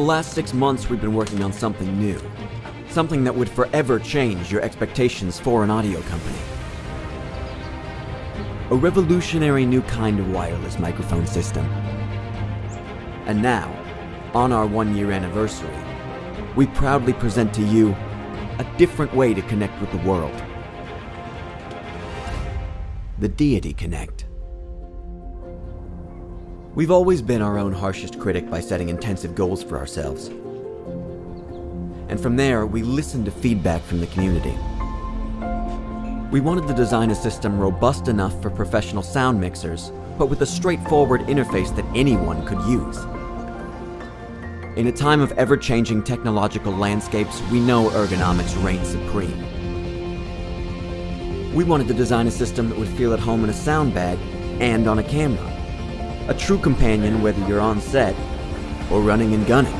last six months, we've been working on something new. Something that would forever change your expectations for an audio company. A revolutionary new kind of wireless microphone system. And now, on our one year anniversary, we proudly present to you a different way to connect with the world. The Deity Connect. We've always been our own harshest critic by setting intensive goals for ourselves. And from there, we listened to feedback from the community. We wanted to design a system robust enough for professional sound mixers, but with a straightforward interface that anyone could use. In a time of ever-changing technological landscapes, we know ergonomics reign supreme. We wanted to design a system that would feel at home in a sound bag and on a camera. A true companion whether you're on set or running and gunning.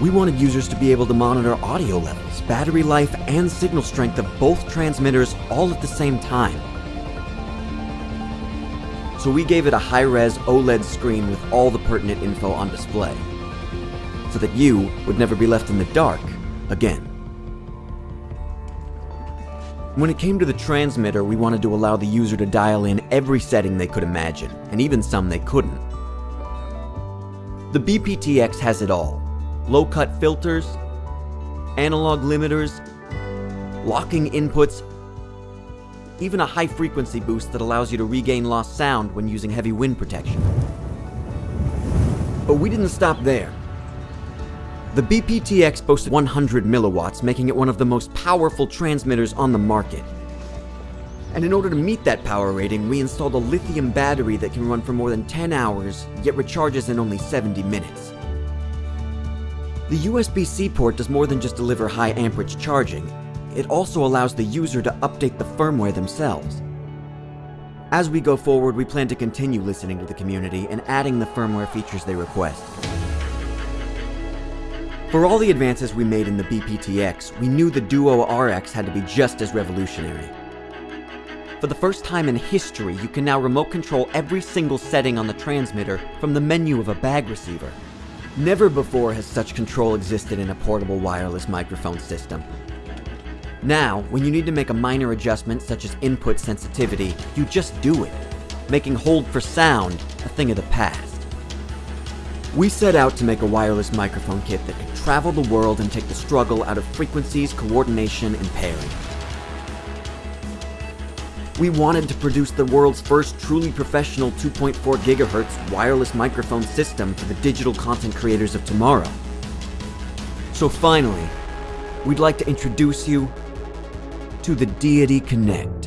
We wanted users to be able to monitor audio levels, battery life, and signal strength of both transmitters all at the same time. So we gave it a high-res OLED screen with all the pertinent info on display, so that you would never be left in the dark again. When it came to the transmitter, we wanted to allow the user to dial in every setting they could imagine, and even some they couldn't. The BPTX has it all. Low-cut filters, analog limiters, locking inputs, even a high-frequency boost that allows you to regain lost sound when using heavy wind protection. But we didn't stop there. The BPTX boasts 100 milliwatts, making it one of the most powerful transmitters on the market. And in order to meet that power rating, we installed a lithium battery that can run for more than 10 hours, yet recharges in only 70 minutes. The USB-C port does more than just deliver high amperage charging, it also allows the user to update the firmware themselves. As we go forward, we plan to continue listening to the community and adding the firmware features they request. For all the advances we made in the BPTX, we knew the Duo RX had to be just as revolutionary. For the first time in history, you can now remote control every single setting on the transmitter from the menu of a bag receiver. Never before has such control existed in a portable wireless microphone system. Now, when you need to make a minor adjustment such as input sensitivity, you just do it, making hold for sound a thing of the past. We set out to make a wireless microphone kit that could travel the world and take the struggle out of frequencies, coordination, and pairing. We wanted to produce the world's first truly professional 2.4 GHz wireless microphone system for the digital content creators of tomorrow. So finally, we'd like to introduce you to the Deity Connect.